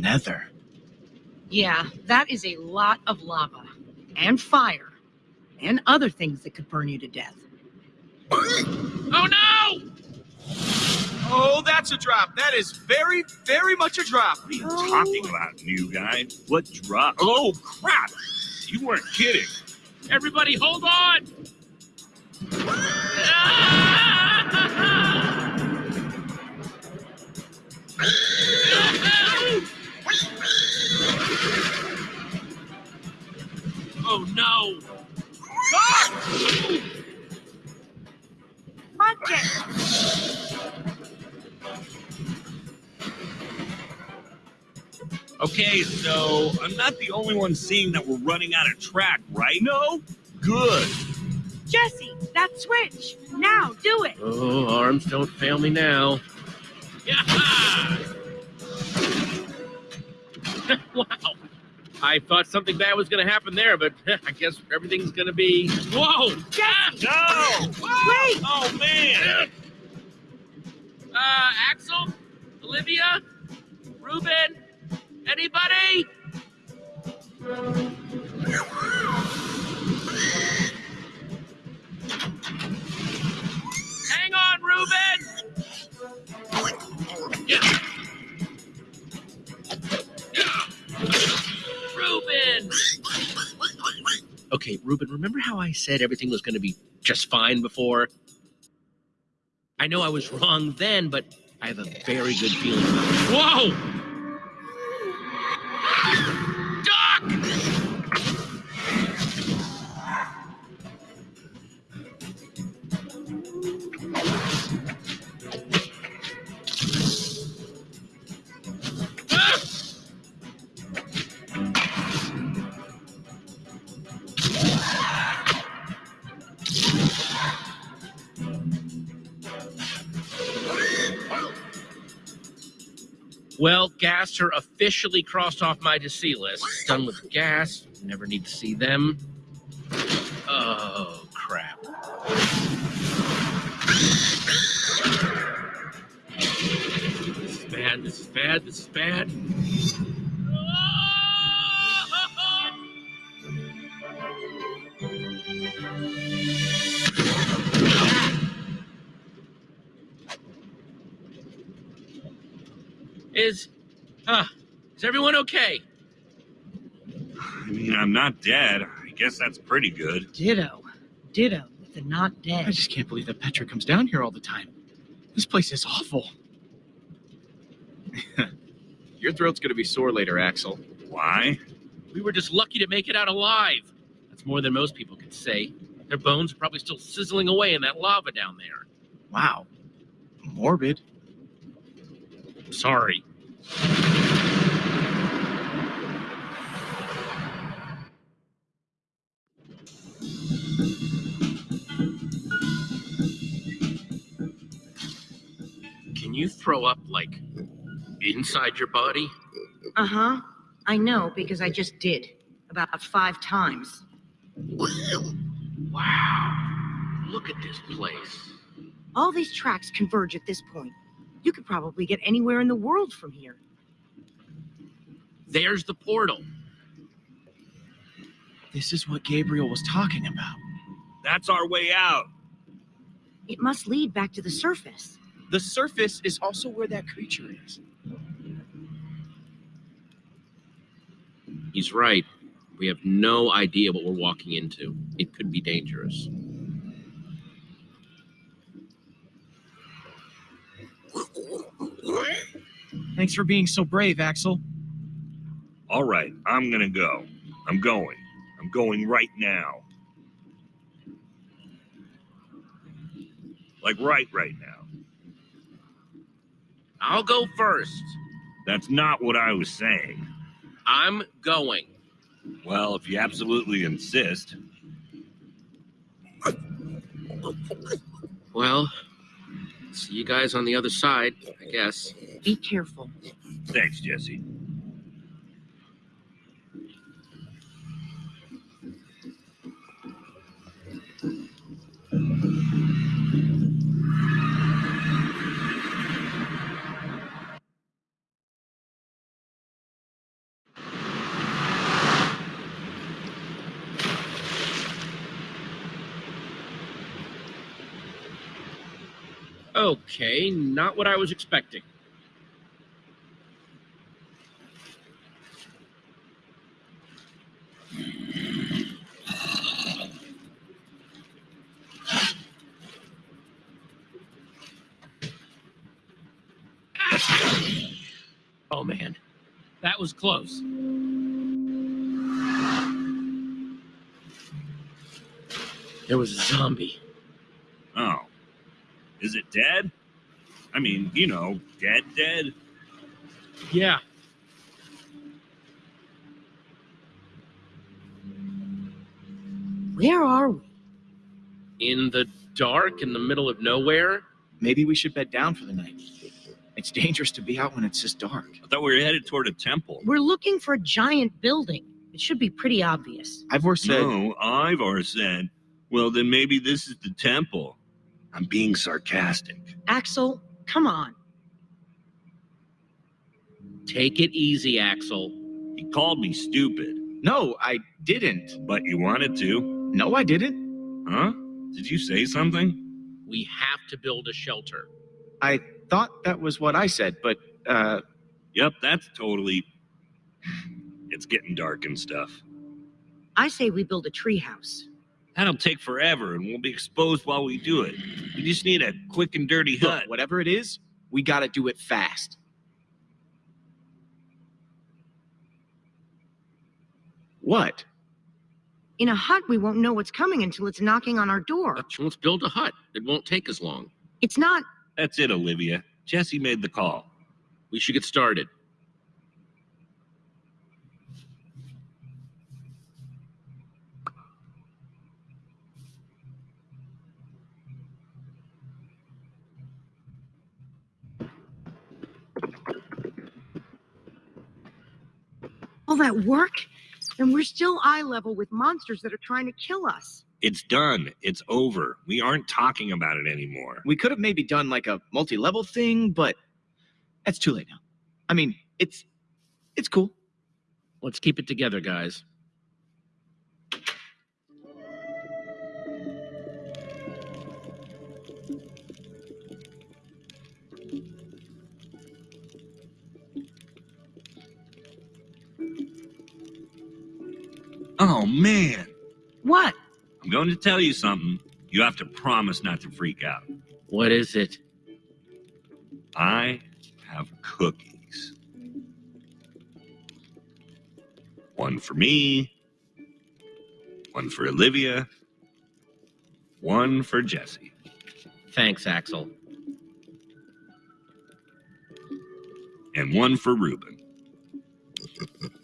nether. Yeah, that is a lot of lava. And fire. And other things that could burn you to death. Oh no! Oh, that's a drop. That is very, very much a drop. What are you talking about, new guy? What drop? Oh, crap! You weren't kidding. Everybody hold on! I'm not the only one seeing that we're running out of track, right? No? Good. Jesse, that switch! Now, do it! Oh, arms don't fail me now. Yeah! wow. I thought something bad was going to happen there, but I guess everything's going to be. Whoa! Jesse! No! Wait! Oh, man! Uh, Axel? Olivia? Reuben? Anybody? Hang on, Reuben! Yeah. Yeah. Reuben! Okay, Reuben, remember how I said everything was going to be just fine before? I know I was wrong then, but I have a very good feeling about it. Whoa! Well, Gaster officially crossed off my to see list. Done with gas. Never need to see them. Oh, crap. This is bad. This is bad. This is bad. Is, uh, is everyone okay? I mean, I'm not dead. I guess that's pretty good. Ditto. Ditto with the not dead. I just can't believe that Petra comes down here all the time. This place is awful. Your throat's gonna be sore later, Axel. Why? We were just lucky to make it out alive. That's more than most people could say. Their bones are probably still sizzling away in that lava down there. Wow. Morbid. Sorry. You throw up, like, inside your body? Uh huh. I know because I just did. About five times. Wow. Look at this place. All these tracks converge at this point. You could probably get anywhere in the world from here. There's the portal. This is what Gabriel was talking about. That's our way out. It must lead back to the surface. The surface is also where that creature is. He's right. We have no idea what we're walking into. It could be dangerous. Thanks for being so brave, Axel. All right, I'm gonna go. I'm going. I'm going right now. Like right right now. I'll go first. That's not what I was saying. I'm going. Well, if you absolutely insist. Well, see you guys on the other side, I guess. Be careful. Thanks, Jesse. Okay, not what I was expecting. Oh man, that was close. There was a zombie. Is it dead? I mean, you know, dead, dead. Yeah, Where are we? in the dark, in the middle of nowhere. Maybe we should bed down for the night. It's dangerous to be out when it's this dark. I thought we were headed toward a temple. We're looking for a giant building. It should be pretty obvious. Ivor said, No, Ivar said, well, then maybe this is the temple. I'm being sarcastic. Axel, come on. Take it easy, Axel. He called me stupid, No, I didn't. but you wanted to. No, I didn't. Huh? Did you say something? We have to build a shelter. I thought that was what I said, but uh, Yep, that's totally. It's getting dark and stuff. I say we build a treehouse. That'll take forever and we'll be exposed while we do it. We just need a quick and dirty look, hut. whatever it is, we got to do it fast. What? In a hut, we won't know what's coming until it's knocking on our door. Let's, let's build a hut. It won't take as long. It's not. That's it, Olivia. Jesse made the call. We should get started. All that work? And we're still eye level with monsters that are trying to kill us. It's done. It's over. We aren't talking about it anymore. We could have maybe done like a multi-level thing, but that's too late now. I mean, it's it's cool. Let's keep it together, guys. Man. What? I'm going to tell you something. You have to promise not to freak out. What is it? I have cookies. One for me, one for Olivia, one for Jesse. Thanks, Axel. and one for Reuben.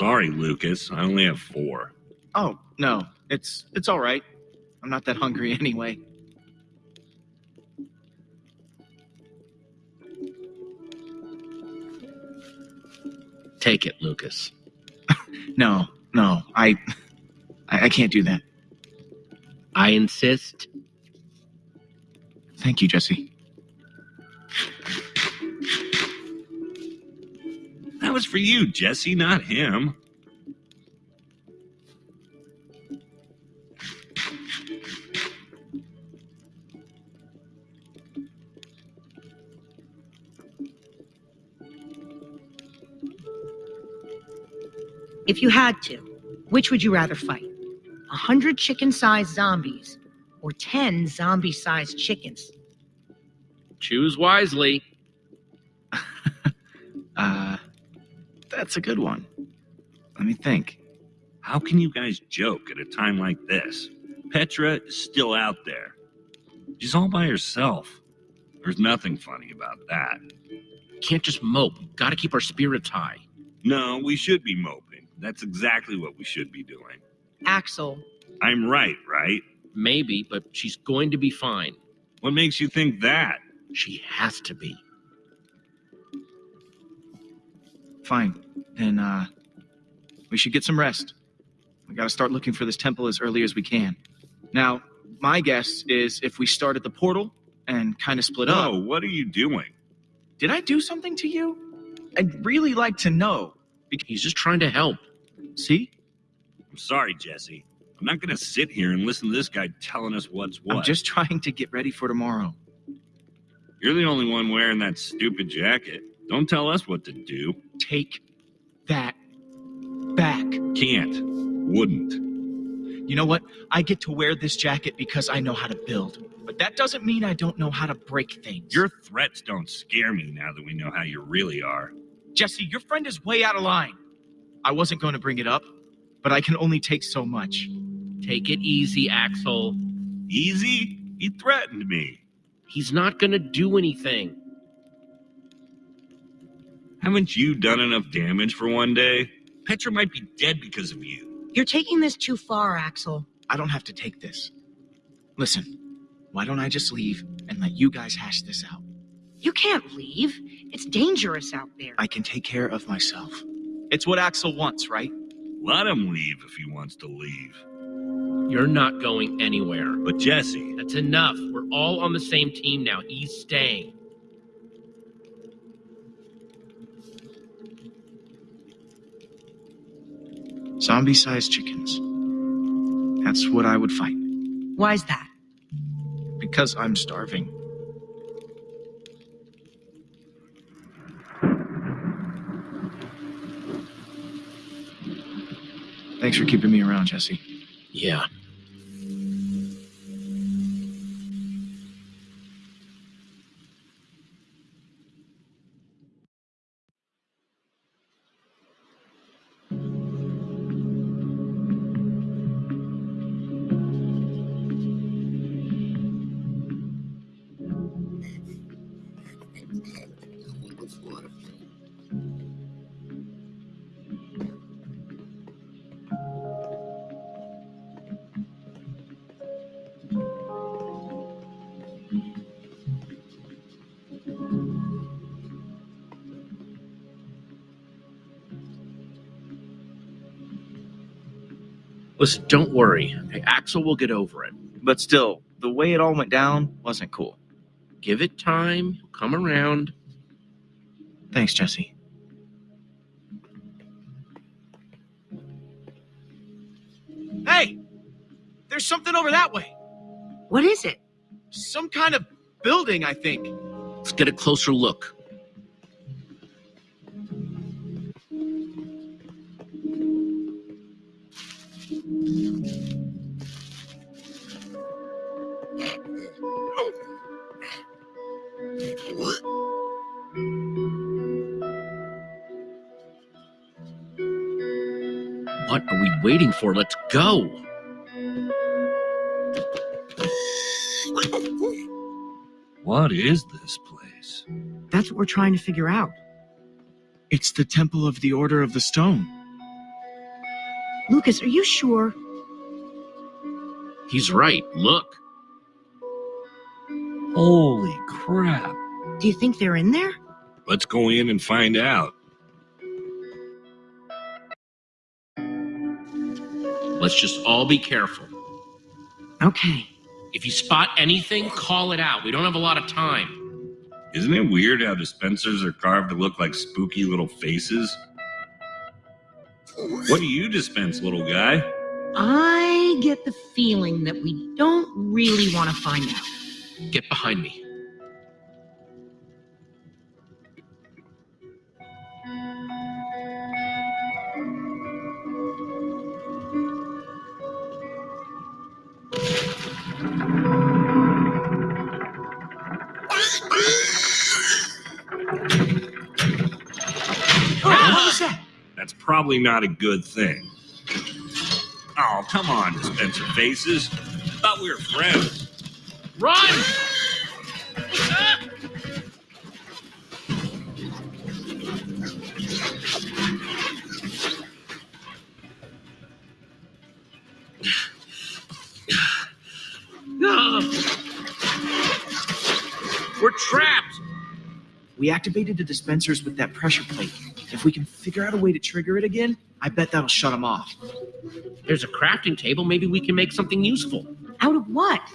Sorry, Lukas. I only have four. Oh no, it's it's all right. I'm not that hungry anyway. Take it, Lukas. No, no, I I, I can't do that. I insist. Thank you, Jesse. That was for you, Jesse, not him. If you had to, which would you rather fight? A hundred chicken-sized zombies or ten zombie-sized chickens? Choose wisely. That's a good one. Let me think. How can you guys joke at a time like this? Petra is still out there. She's all by herself. There's nothing funny about that. Can't just mope. Gotta keep our spirits high. No, we should be moping. That's exactly what we should be doing. Axel, I'm right, right? Maybe, but she's going to be fine. What makes you think that? She has to be. Fine. Then uh, we should get some rest. We got to start looking for this temple as early as we can. Now, my guess is if we start at the portal and kind of split Oh, up. what are you doing? Did I do something to you? I'd really like to know. Because he's just trying to help. See? I'm sorry, Jesse. I'm not going to sit here and listen to this guy telling us what's what. I'm just trying to get ready for tomorrow. You're the only one wearing that stupid jacket. Don't tell us what to do. Take that back. Can't. Wouldn't. You know what? I get to wear this jacket because I know how to build. But that doesn't mean I don't know how to break things. Your threats don't scare me now that we know how you really are. Jesse, your friend is way out of line. I wasn't going to bring it up, but I can only take so much. Take it easy, Axel. Easy? He threatened me. He's not gonna do anything. Haven't you done enough damage for one day? Petra might be dead because of you. You're taking this too far, Axel. I don't have to take this. Listen, why don't I just leave and let you guys hash this out? You can't leave. It's dangerous out there. I can take care of myself. It's what Axel wants, right? Let him leave if he wants to leave. You're not going anywhere. But Jesse, That's enough. We're all on the same team now. He's staying. Zombie sized chickens. That's what I would fight. Why's that? Because I'm starving. Thanks for keeping me around, Jesse. Yeah. Listen, don't worry. Axel will get over it. But still, the way it all went down wasn't cool. Give it time. He'll come around. Thanks, Jesse. Hey! There's something over that way. What is it? Some kind of building, I think. Let's get a closer look. What are we waiting for? Let's go. what is this place? That's what we're trying to figure out. It's the Temple of the Order of the Stone. Lukas, are you sure? He's right. Look. Holy crap. Do you think they're in there? Let's go in and find out. Let's just all be careful. Okay. If you spot anything, call it out. We don't have a lot of time. Isn't it weird how dispensers are carved to look like spooky little faces? What do you dispense, little guy? I get the feeling that we don't really want to find out. Get behind me. Probably not a good thing. Oh, come on, dispenser faces. Thought we were friends. Run! We're trapped. We activated the dispensers with that pressure plate. If we can figure out a way to trigger it again, I bet that'll shut them off. There's a crafting table. Maybe we can make something useful. Out of what?